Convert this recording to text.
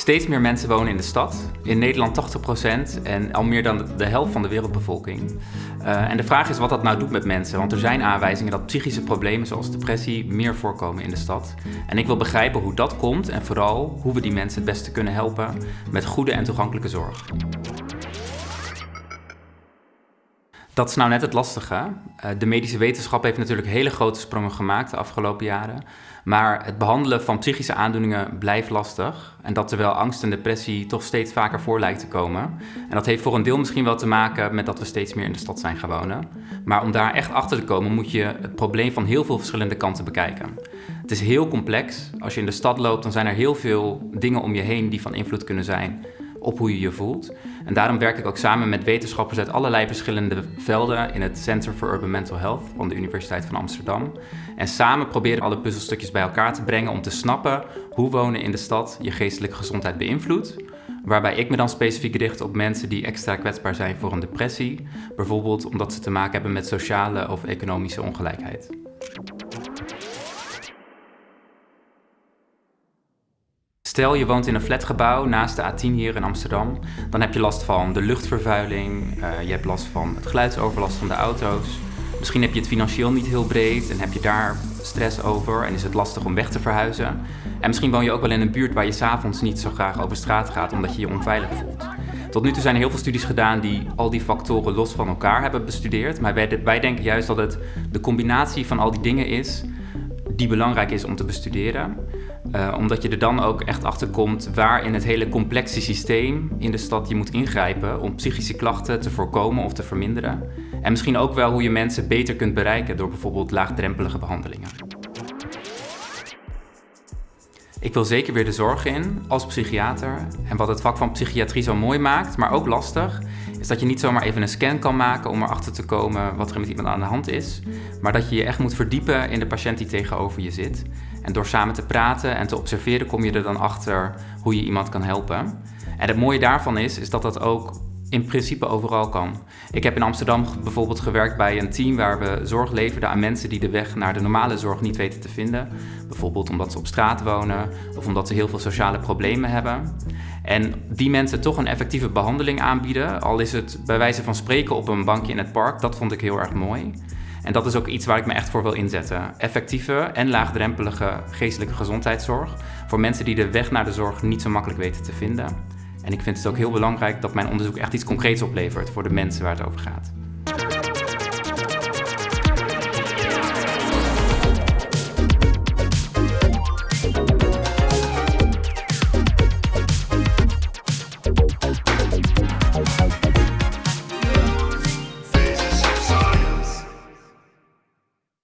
Steeds meer mensen wonen in de stad. In Nederland 80% en al meer dan de helft van de wereldbevolking. Uh, en de vraag is wat dat nou doet met mensen. Want er zijn aanwijzingen dat psychische problemen zoals depressie meer voorkomen in de stad. En ik wil begrijpen hoe dat komt en vooral hoe we die mensen het beste kunnen helpen met goede en toegankelijke zorg. Dat is nou net het lastige. Eh, de medische wetenschap heeft natuurlijk hele grote sprongen gemaakt de afgelopen jaren. Maar het behandelen van psychische aandoeningen blijft lastig. En dat terwijl angst en depressie toch steeds vaker voor lijkt te komen. En dat heeft voor een deel misschien wel te maken met dat we steeds meer in de stad zijn gaan wonen. Maar om daar echt achter te komen moet je het probleem van heel veel verschillende kanten bekijken. Het is heel complex. Als je in de stad loopt dan zijn er heel veel dingen om je heen die van invloed kunnen zijn op hoe je je voelt. En daarom werk ik ook samen met wetenschappers uit allerlei verschillende velden in het Center for Urban Mental Health van de Universiteit van Amsterdam. En samen proberen alle puzzelstukjes bij elkaar te brengen om te snappen hoe wonen in de stad je geestelijke gezondheid beïnvloedt. Waarbij ik me dan specifiek richt op mensen die extra kwetsbaar zijn voor een depressie. Bijvoorbeeld omdat ze te maken hebben met sociale of economische ongelijkheid. Stel je woont in een flatgebouw naast de A10 hier in Amsterdam, dan heb je last van de luchtvervuiling, uh, je hebt last van het geluidsoverlast van de auto's. Misschien heb je het financieel niet heel breed en heb je daar stress over en is het lastig om weg te verhuizen. En misschien woon je ook wel in een buurt waar je s'avonds niet zo graag over straat gaat omdat je je onveilig voelt. Tot nu toe zijn er heel veel studies gedaan die al die factoren los van elkaar hebben bestudeerd. Maar wij, wij denken juist dat het de combinatie van al die dingen is die belangrijk is om te bestuderen. Uh, omdat je er dan ook echt achter komt waar in het hele complexe systeem in de stad je moet ingrijpen om psychische klachten te voorkomen of te verminderen. En misschien ook wel hoe je mensen beter kunt bereiken door bijvoorbeeld laagdrempelige behandelingen. Ik wil zeker weer de zorg in als psychiater. En wat het vak van psychiatrie zo mooi maakt, maar ook lastig, is dat je niet zomaar even een scan kan maken om erachter te komen wat er met iemand aan de hand is. Maar dat je je echt moet verdiepen in de patiënt die tegenover je zit. En door samen te praten en te observeren kom je er dan achter hoe je iemand kan helpen. En het mooie daarvan is, is dat dat ook in principe overal kan. Ik heb in Amsterdam bijvoorbeeld gewerkt bij een team waar we zorg leverden aan mensen die de weg naar de normale zorg niet weten te vinden. Bijvoorbeeld omdat ze op straat wonen of omdat ze heel veel sociale problemen hebben. En die mensen toch een effectieve behandeling aanbieden, al is het bij wijze van spreken op een bankje in het park, dat vond ik heel erg mooi. En dat is ook iets waar ik me echt voor wil inzetten. Effectieve en laagdrempelige geestelijke gezondheidszorg voor mensen die de weg naar de zorg niet zo makkelijk weten te vinden. En ik vind het ook heel belangrijk dat mijn onderzoek echt iets concreets oplevert voor de mensen waar het over gaat.